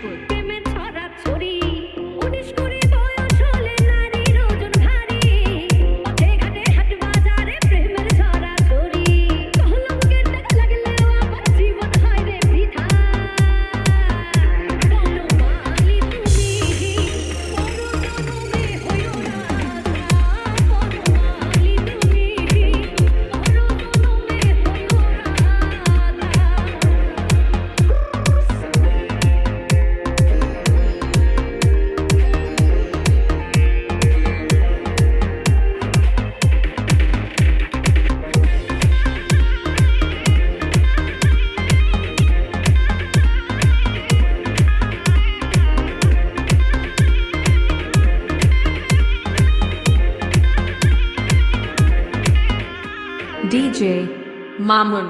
Pittsburgh. DJ Mamun.